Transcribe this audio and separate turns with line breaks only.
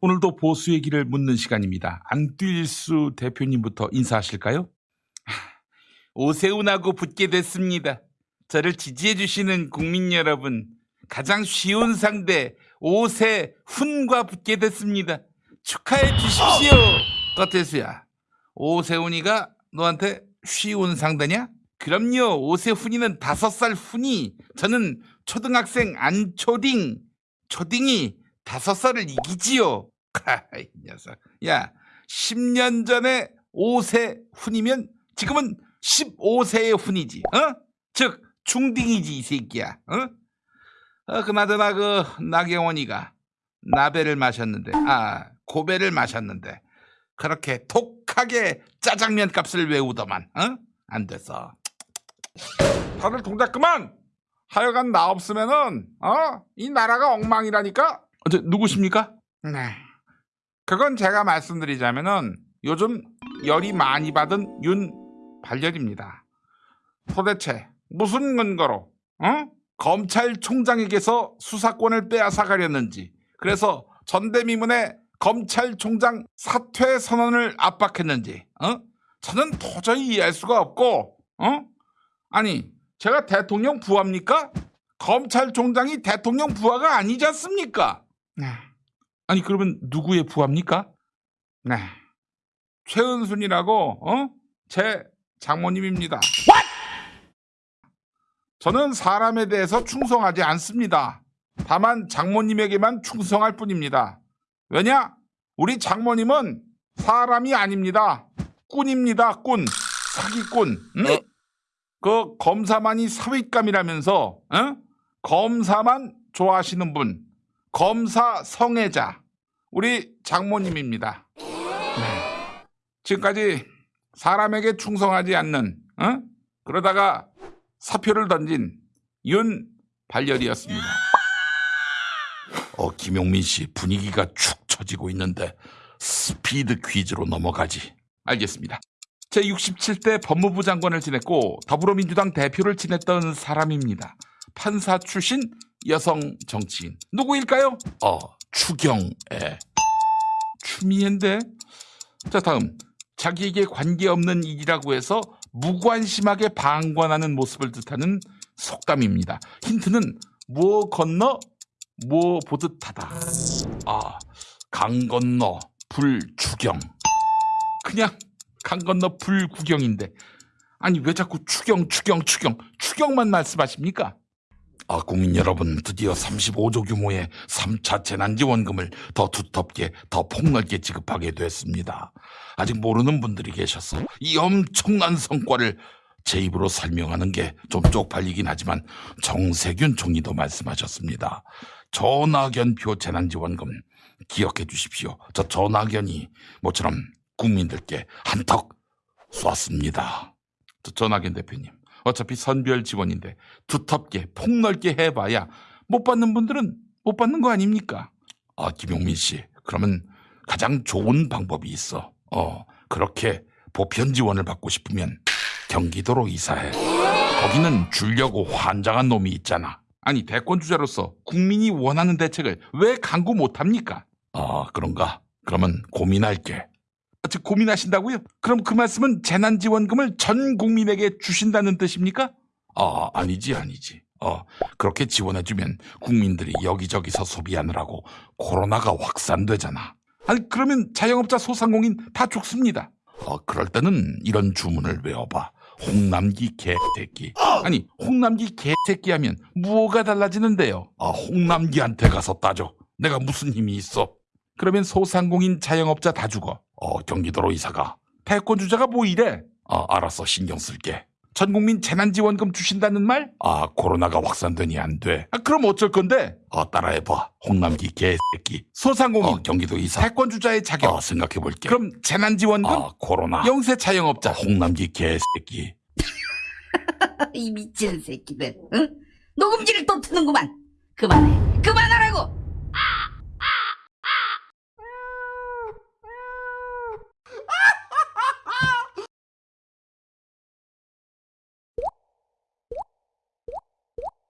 오늘도 보수의 길을 묻는 시간입니다. 안뛸수 대표님부터 인사하실까요? 오세훈하고 붙게 됐습니다. 저를 지지해 주시는 국민 여러분, 가장 쉬운 상대 오세훈과 붙게 됐습니다. 축하해 주십시오. 떠태수야, 오세훈이가 너한테 쉬운 상대냐? 그럼요, 오세훈이는 다섯 살 훈이, 저는 초등학생 안초딩, 초딩이 다섯 살을 이기지요. 이 녀석. 야, 10년 전에 5세 훈이면 지금은 15세의 훈이지. 어? 즉 중딩이지 이 새끼야. 어? 어 그나저나 그 나경원이가 나배를 마셨는데 아 고배를 마셨는데 그렇게 독하게 짜장면 값을 외우더만 어? 안 돼서 다들 동작 그만 하여간 나 없으면은 어? 이 나라가 엉망이라니까 어, 저, 누구십니까? 네 그건 제가 말씀드리자면은 요즘 열이 많이 받은 윤발열입니다 도대체 무슨 근거로 어? 검찰총장에게서 수사권을 빼앗아 가렸는지 그래서 전대미문의 검찰총장 사퇴 선언을 압박했는지 어? 저는 도저히 이해할 수가 없고 어? 아니 제가 대통령 부하입니까? 검찰총장이 대통령 부하가 아니지 않습니까? 네. 아니 그러면 누구의 부하입니까? 네. 최은순이라고 어? 제 장모님입니다. 저는 사람에 대해서 충성하지 않습니다. 다만 장모님에게만 충성할 뿐입니다. 왜냐? 우리 장모님은 사람이 아닙니다. 꾼입니다. 꾼. 사기꾼. 응? 그 검사만이 사윗감이라면서 어? 검사만 좋아하시는 분. 검사 성애자. 우리 장모님입니다. 네. 지금까지 사람에게 충성하지 않는 어? 그러다가 사표를 던진 윤 발열이었습니다. 어, 김용민 씨 분위기가 축 처지고 있는데 스피드 퀴즈로 넘어가지. 알겠습니다. 제 67대 법무부 장관을 지냈고 더불어민주당 대표를 지냈던 사람입니다. 판사 출신 여성 정치인. 누구일까요? 어, 추경애. 추미애인데? 자, 다음. 자기에게 관계없는 일이라고 해서 무관심하게 방관하는 모습을 뜻하는 속담입니다. 힌트는 뭐 건너 뭐 보듯하다. 아, 강 건너 불추경. 그냥 강 건너 불구경인데. 아니 왜 자꾸 추경 추경 추경 추경만 말씀하십니까? 아, 국민 여러분, 드디어 35조 규모의 3차 재난지원금을 더 두텁게, 더 폭넓게 지급하게 됐습니다. 아직 모르는 분들이 계셔서 이 엄청난 성과를 제 입으로 설명하는 게 좀 쪽팔리긴 하지만 정세균 총리도 말씀하셨습니다. 전학연표 재난지원금 기억해 주십시오. 저 전학연이 모처럼 국민들께 한턱 쏘았습니다. 저 전학연 대표님. 어차피 선별 지원인데 두텁게 폭넓게 해봐야 못 받는 분들은 못 받는 거 아닙니까? 아 김용민 씨 그러면 가장 좋은 방법이 있어. 어 그렇게 보편 지원을 받고 싶으면 경기도로 이사해. 거기는 주려고 환장한 놈이 있잖아. 아니 대권 주자로서 국민이 원하는 대책을 왜 강구 못합니까? 아 그런가? 그러면 고민할게. 아, 즉 고민하신다고요? 그럼 그 말씀은 재난지원금을 전 국민에게 주신다는 뜻입니까? 아 아니지 아니지. 어 그렇게 지원해주면 국민들이 여기저기서 소비하느라고 코로나가 확산되잖아. 아니 그러면 자영업자 소상공인 다 죽습니다. 어 그럴 때는 이런 주문을 외워봐. 홍남기 개새끼. 아니 홍남기 개새끼 하면 무엇가 달라지는데요? 아 홍남기한테 가서 따져. 내가 무슨 힘이 있어? 그러면 소상공인 자영업자 다 죽어. 어, 경기도로 이사가. 패권 주자가 뭐 이래? 아, 알았어. 신경 쓸게. 전 국민 재난지원금 주신다는 말? 아, 코로나가 확산되니 안 돼. 아, 그럼 어쩔 건데? 어, 따라해봐. 홍남기 개새끼. 소상공인. 어, 경기도 이사. 패권 주자의 자격. 어, 생각해볼게. 그럼 재난지원금? 아, 코로나. 영세 자영업자. 어, 홍남기 개새끼.
이 미친 새끼들, 응? 녹음기를 또 트는구만. 그만해, 그만하라고.